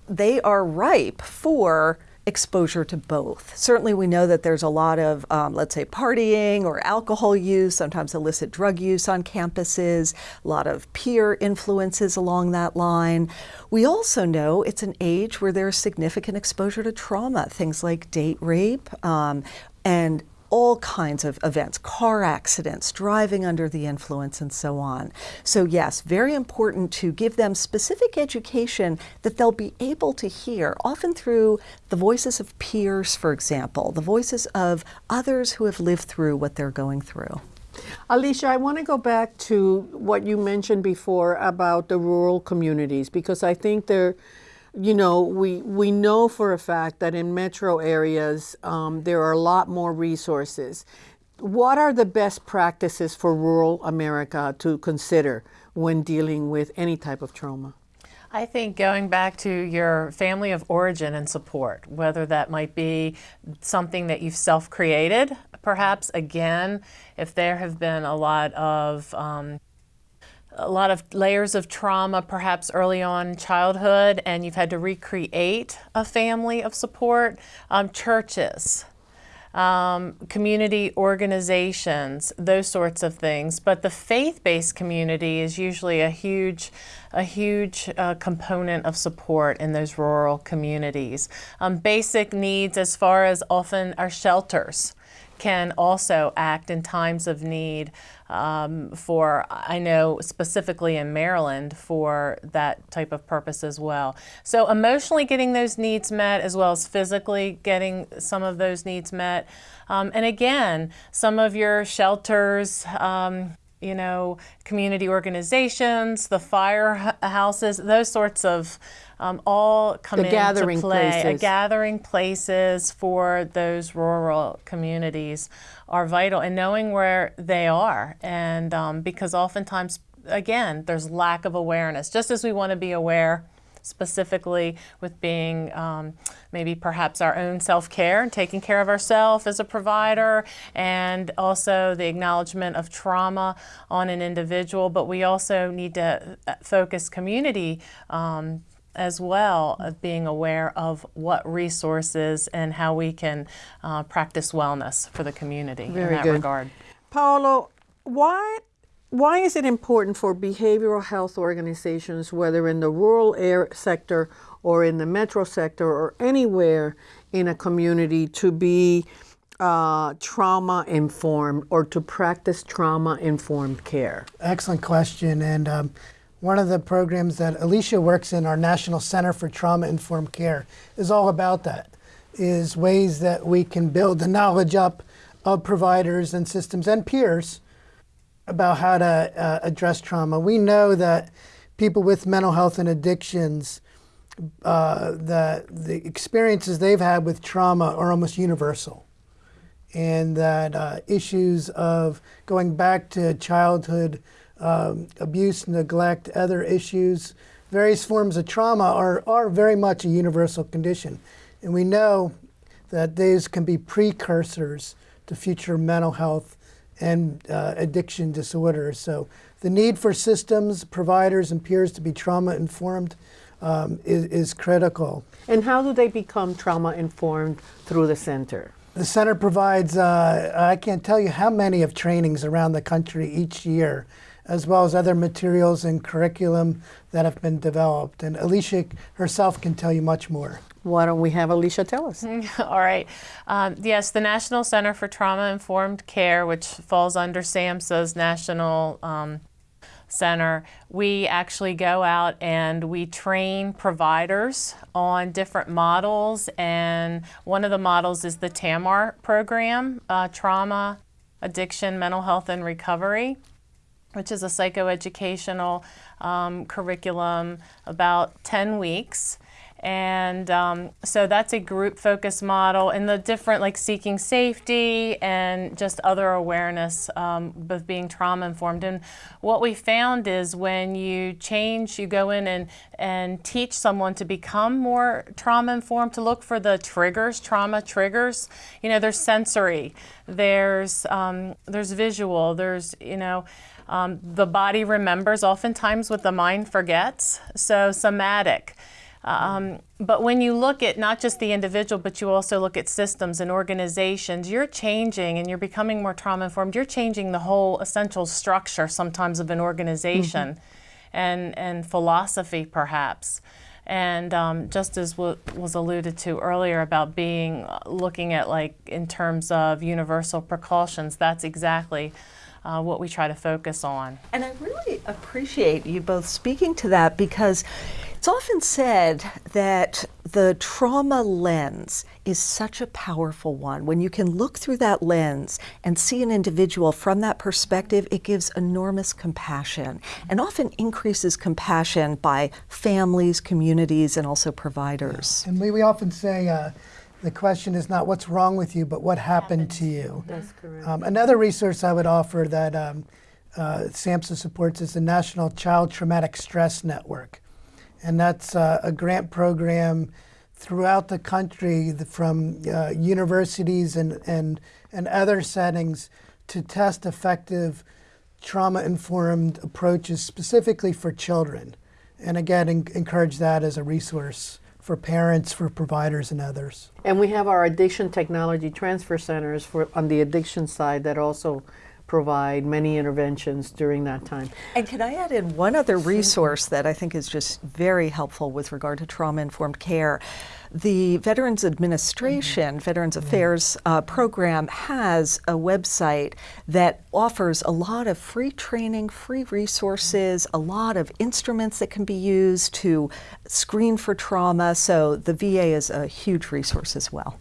Speaker 4: they are ripe for exposure to both. Certainly we know that there's a lot of, um, let's say, partying or alcohol use, sometimes illicit drug use on campuses, a lot of peer influences along that line. We also know it's an age where there's significant exposure to trauma, things like date rape um, and all kinds of events, car accidents, driving under the influence, and so on. So yes, very important to give them specific education that they'll be able to hear, often through the voices of peers, for example, the voices of others who have lived through what they're going through.
Speaker 1: Alicia, I want to go back to what you mentioned before about the rural communities because I think they're you know, we, we know for a fact that in metro areas, um, there are a lot more resources. What are the best practices for rural America to consider when dealing with any type of trauma?
Speaker 5: I think going back to your family of origin and support, whether that might be something that you've self-created, perhaps again, if there have been a lot of um, a lot of layers of trauma perhaps early on childhood and you've had to recreate a family of support, um, churches, um, community organizations, those sorts of things. But the faith-based community is usually a huge, a huge uh, component of support in those rural communities. Um, basic needs as far as often our shelters can also act in times of need um, for, I know specifically in Maryland, for that type of purpose as well. So emotionally getting those needs met as well as physically getting some of those needs met. Um, and again, some of your shelters, um, you know, community organizations, the firehouses, those sorts of um, all come
Speaker 1: the
Speaker 5: into
Speaker 1: gathering
Speaker 5: play.
Speaker 1: places.
Speaker 5: A gathering places for those rural communities are vital, and knowing where they are, and um, because oftentimes, again, there's lack of awareness. Just as we want to be aware specifically with being um, maybe perhaps our own self-care and taking care of ourselves as a provider and also the acknowledgement of trauma on an individual but we also need to uh, focus community um, as well of being aware of what resources and how we can uh, practice wellness for the community in that
Speaker 1: good.
Speaker 5: regard.
Speaker 1: Paolo, why why is it important for behavioral health organizations, whether in the rural air sector or in the metro sector or anywhere in a community, to be uh, trauma informed or to practice trauma informed care?
Speaker 2: Excellent question. And um, one of the programs that Alicia works in, our National Center for Trauma Informed Care, is all about that. Is ways that we can build the knowledge up of providers and systems and peers about how to uh, address trauma. We know that people with mental health and addictions, uh, the, the experiences they've had with trauma are almost universal. And that uh, issues of going back to childhood um, abuse, neglect, other issues, various forms of trauma are, are very much a universal condition. And we know that these can be precursors to future mental health and uh, addiction disorders. So the need for systems, providers, and peers to be trauma informed um, is, is critical.
Speaker 1: And how do they become trauma informed through the center?
Speaker 2: The center provides, uh, I can't tell you how many of trainings around the country each year, as well as other materials and curriculum that have been developed. And Alicia herself can tell you much more.
Speaker 1: Why don't we have Alicia tell us?
Speaker 5: All right. Um, yes, the National Center for Trauma Informed Care, which falls under SAMHSA's National um, Center, we actually go out and we train providers on different models. And one of the models is the TAMAR program, uh, Trauma, Addiction, Mental Health, and Recovery which is a psychoeducational um, curriculum, about 10 weeks. And um, so that's a group focus model and the different like seeking safety and just other awareness um, of being trauma informed. And what we found is when you change, you go in and, and teach someone to become more trauma informed, to look for the triggers, trauma triggers. You know, there's sensory, there's, um, there's visual, there's, you know, um, the body remembers oftentimes what the mind forgets. So somatic. Um, but when you look at not just the individual, but you also look at systems and organizations, you're changing and you're becoming more trauma informed. You're changing the whole essential structure sometimes of an organization
Speaker 1: Mm-hmm.
Speaker 5: and, and philosophy perhaps. And um, just as was alluded to earlier about being looking at like in terms of universal precautions, that's exactly uh, what we try to focus on.
Speaker 4: And I really appreciate you both speaking to that because it's often said that the trauma lens is such a powerful one. When you can look through that lens and see an individual from that perspective, it gives enormous compassion and often increases compassion by families, communities, and also providers.
Speaker 2: And we, we often say uh, the question is not what's wrong with you, but what happened to you.
Speaker 1: That's correct.
Speaker 2: Um, another resource I would offer that um, uh, SAMHSA supports is the National Child Traumatic Stress Network. And that's uh, a grant program throughout the country from uh, universities and, and, and other settings to test effective trauma informed approaches specifically for children. And again, en- encourage that as a resource for parents, for providers, and others.
Speaker 1: And we have our addiction technology transfer centers for on the addiction side that also provide many interventions during that time.
Speaker 4: And can I add in one other resource that I think is just very helpful with regard to trauma informed care? The Veterans Administration,
Speaker 1: Mm-hmm.
Speaker 4: Veterans Affairs uh, program has a website that offers a lot of free training, free resources, a lot of instruments that can be used to screen for trauma. So the VA is a huge resource as well.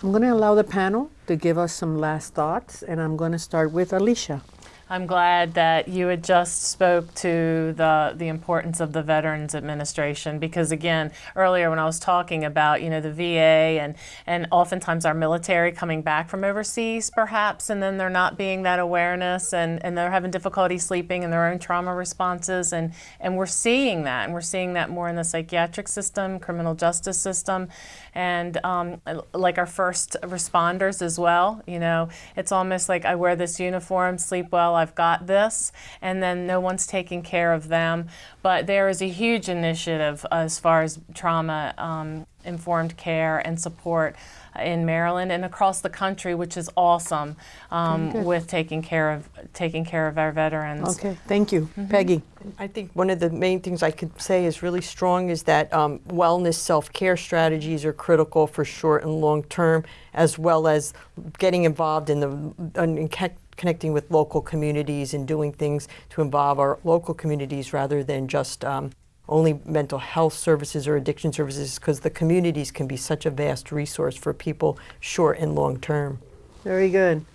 Speaker 1: I'm going to allow the panel to give us some last thoughts, and I'm going to start with Alicia.
Speaker 5: I'm glad that you had just spoke to the the importance of the Veterans Administration because again earlier when I was talking about you know the VA and and oftentimes our military coming back from overseas perhaps and then they're not being that awareness and and they're having difficulty sleeping and their own trauma responses and and we're seeing that and we're seeing that more in the psychiatric system, criminal justice system, and um, like our first responders as well. You know it's almost like I wear this uniform, sleep well. I've got this, and then no one's taking care of them. But there is a huge initiative as far as trauma um, informed care and support in Maryland and across the country, which is awesome um, with taking care of taking care of our veterans.
Speaker 1: Okay, thank you.
Speaker 3: Mm-hmm.
Speaker 1: Peggy.
Speaker 3: I think one of the main things I could say is really strong is that um, wellness self care strategies are critical for short and long term, as well as getting involved in the in ca- connecting with local communities and doing things to involve our local communities rather than just um, only mental health services or addiction services, because the communities can be such a vast resource for people short and long term.
Speaker 1: Very good.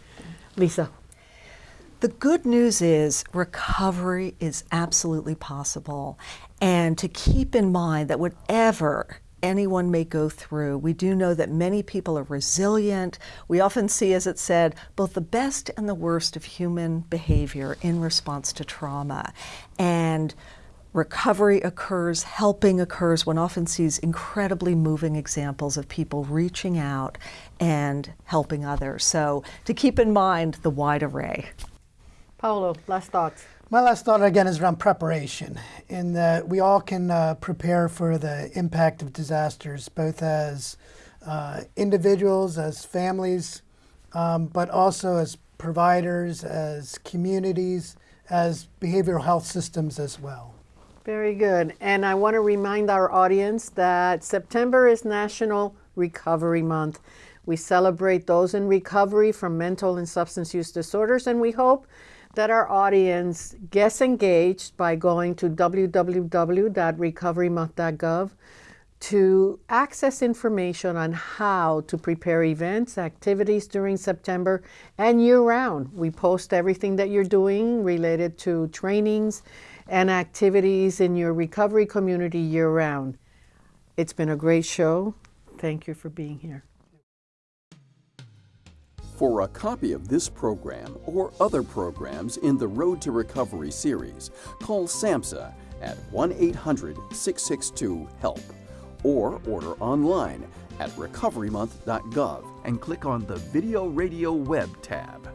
Speaker 1: Lisa.
Speaker 4: The good news is recovery is absolutely possible. And to keep in mind that whatever anyone may go through, we do know that many people are resilient. We often see, as it said, both the best and the worst of human behavior in response to trauma. And recovery occurs, helping occurs. One often sees incredibly moving examples of people reaching out and helping others. So to keep in mind the wide array.
Speaker 1: Paolo, last thoughts.
Speaker 2: My last thought again is around preparation, in that we all can uh, prepare for the impact of disasters, both as uh, individuals, as families, um, but also as providers, as communities, as behavioral health systems as well.
Speaker 1: Very good. And I want to remind our audience that September is National Recovery Month. We celebrate those in recovery from mental and substance use disorders, and we hope that our audience gets engaged by going to www.recoverymonth.gov to access information on how to prepare events, activities during September and year round. We post everything that you're doing related to trainings and activities in your recovery community year round. It's been a great show. Thank you for being here.
Speaker 17: For a copy of this program or other programs in the Road to Recovery series, call SAMHSA at 1 800 662 HELP or order online at recoverymonth.gov and click on the Video Radio Web tab.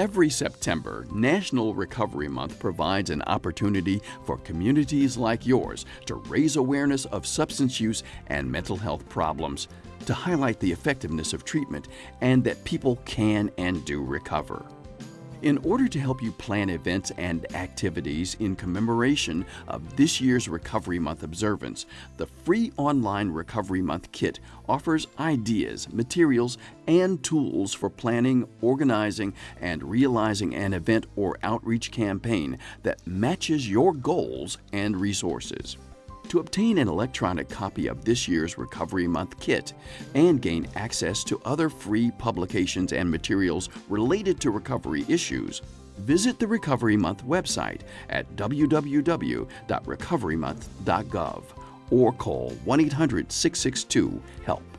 Speaker 17: Every September, National Recovery Month provides an opportunity for communities like yours to raise awareness of substance use and mental health problems, to highlight the effectiveness of treatment, and that people can and do recover. In order to help you plan events and activities in commemoration of this year's Recovery Month observance, the free online Recovery Month kit offers ideas, materials, and tools for planning, organizing, and realizing an event or outreach campaign that matches your goals and resources. To obtain an electronic copy of this year's Recovery Month kit and gain access to other free publications and materials related to recovery issues, visit the Recovery Month website at www.recoverymonth.gov or call 1 800 662 HELP.